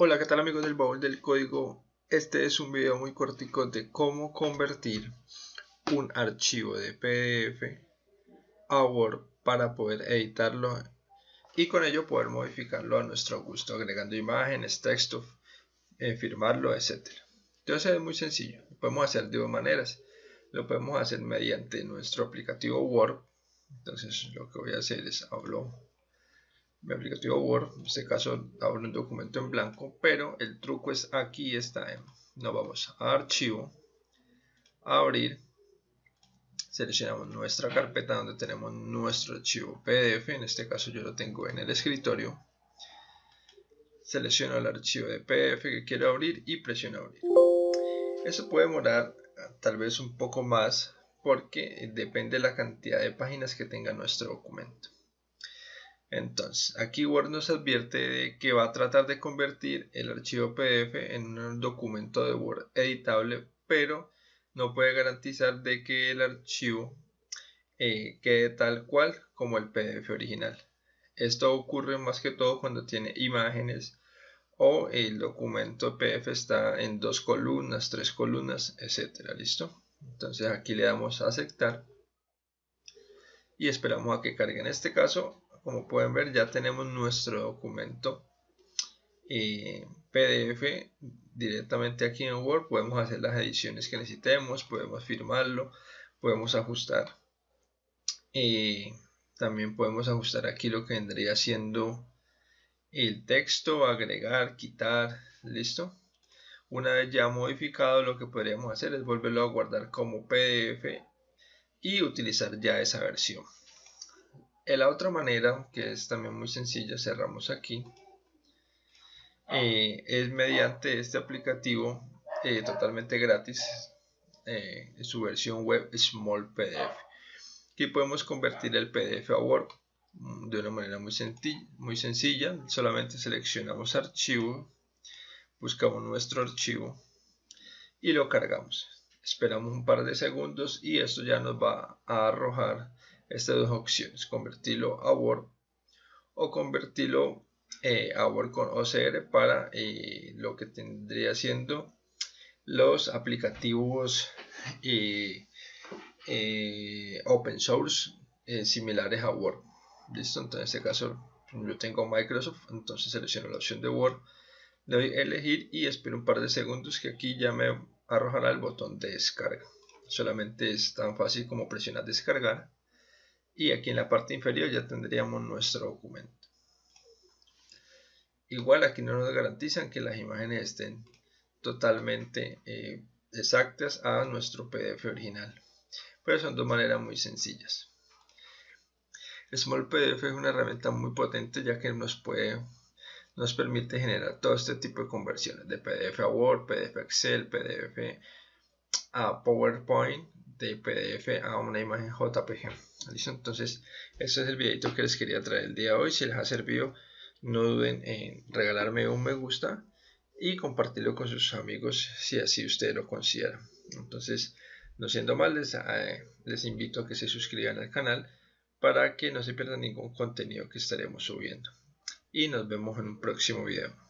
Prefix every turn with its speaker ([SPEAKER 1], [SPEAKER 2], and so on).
[SPEAKER 1] Hola, ¿qué tal amigos del baúl del código? Este es un video muy cortico de cómo convertir un archivo de PDF a Word para poder editarlo y con ello poder modificarlo a nuestro gusto, agregando imágenes, texto, eh, firmarlo, etc. Entonces es muy sencillo, lo podemos hacer de dos maneras. Lo podemos hacer mediante nuestro aplicativo Word. Entonces lo que voy a hacer es hablo mi aplicativo Word, en este caso abro un documento en blanco, pero el truco es aquí está, en, nos vamos a archivo, abrir, seleccionamos nuestra carpeta donde tenemos nuestro archivo PDF, en este caso yo lo tengo en el escritorio, selecciono el archivo de PDF que quiero abrir y presiono abrir. Eso puede demorar tal vez un poco más porque depende de la cantidad de páginas que tenga nuestro documento. Entonces, aquí Word nos advierte de que va a tratar de convertir el archivo PDF en un documento de Word editable, pero no puede garantizar de que el archivo eh, quede tal cual como el PDF original. Esto ocurre más que todo cuando tiene imágenes o el documento PDF está en dos columnas, tres columnas, etcétera. ¿Listo? Entonces aquí le damos a aceptar y esperamos a que cargue. En este caso como pueden ver ya tenemos nuestro documento eh, PDF directamente aquí en Word. Podemos hacer las ediciones que necesitemos podemos firmarlo podemos ajustar eh, también podemos ajustar aquí lo que vendría siendo el texto agregar quitar listo una vez ya modificado lo que podríamos hacer es volverlo a guardar como PDF y utilizar ya esa versión la otra manera, que es también muy sencilla, cerramos aquí, eh, es mediante este aplicativo eh, totalmente gratis, eh, su versión web Small PDF. Aquí podemos convertir el PDF a Word mm, de una manera muy, muy sencilla. Solamente seleccionamos archivo, buscamos nuestro archivo y lo cargamos. Esperamos un par de segundos y esto ya nos va a arrojar estas dos opciones, convertirlo a Word o convertirlo eh, a Word con OCR para eh, lo que tendría siendo los aplicativos eh, open source similares a Word. ¿Listo? Entonces en este caso yo tengo Microsoft, entonces selecciono la opción de Word, le doy a elegir y espero un par de segundos que aquí ya me arrojará el botón de descarga. Solamente es tan fácil como presionar descargar y aquí en la parte inferior ya tendríamos nuestro documento. Igual aquí no nos garantizan que las imágenes estén totalmente eh, exactas a nuestro PDF original, pero son dos maneras muy sencillas. Small PDF es una herramienta muy potente ya que nos puede nos permite generar todo este tipo de conversiones de PDF a Word, PDF a Excel, PDF a PowerPoint, de PDF a una imagen JPG. ¿Listo? Entonces, este es el videito que les quería traer el día de hoy. Si les ha servido, no duden en regalarme un me gusta y compartirlo con sus amigos si así ustedes lo consideran. Entonces, no siendo mal, les, eh, les invito a que se suscriban al canal para que no se pierdan ningún contenido que estaremos subiendo. Y nos vemos en un próximo video.